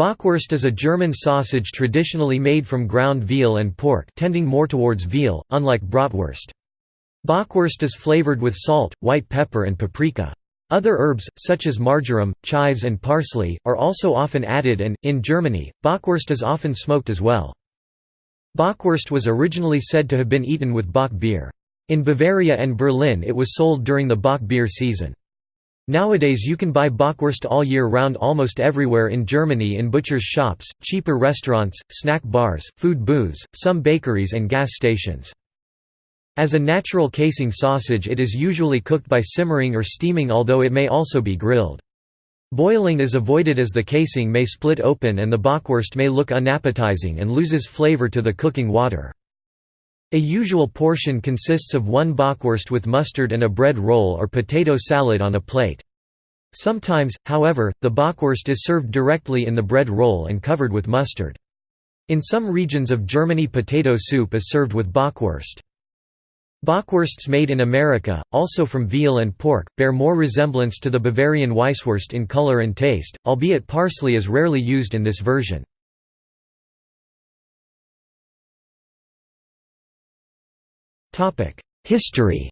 Bockwurst is a German sausage traditionally made from ground veal and pork tending more towards veal, unlike bratwurst. Bockwurst is flavored with salt, white pepper and paprika. Other herbs, such as marjoram, chives and parsley, are also often added and, in Germany, Bockwurst is often smoked as well. Bockwurst was originally said to have been eaten with Bock beer. In Bavaria and Berlin it was sold during the Bock beer season. Nowadays you can buy Bockwurst all year round almost everywhere in Germany in butchers' shops, cheaper restaurants, snack bars, food booths, some bakeries and gas stations. As a natural casing sausage it is usually cooked by simmering or steaming although it may also be grilled. Boiling is avoided as the casing may split open and the bockwurst may look unappetizing and loses flavor to the cooking water. A usual portion consists of one bockwurst with mustard and a bread roll or potato salad on a plate. Sometimes, however, the bockwurst is served directly in the bread roll and covered with mustard. In some regions of Germany potato soup is served with bockwurst. Bockwursts made in America, also from veal and pork, bear more resemblance to the Bavarian Weisswurst in color and taste, albeit parsley is rarely used in this version. History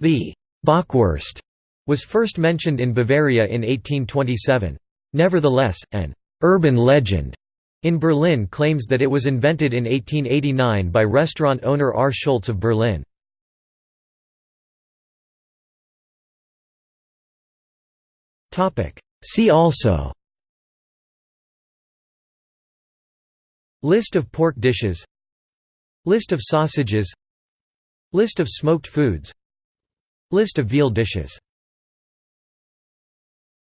The Bockwurst was first mentioned in Bavaria in 1827. Nevertheless, an urban legend in Berlin claims that it was invented in 1889 by restaurant owner R. Schultz of Berlin. See also List of pork dishes. List of sausages. List of smoked foods. List of veal dishes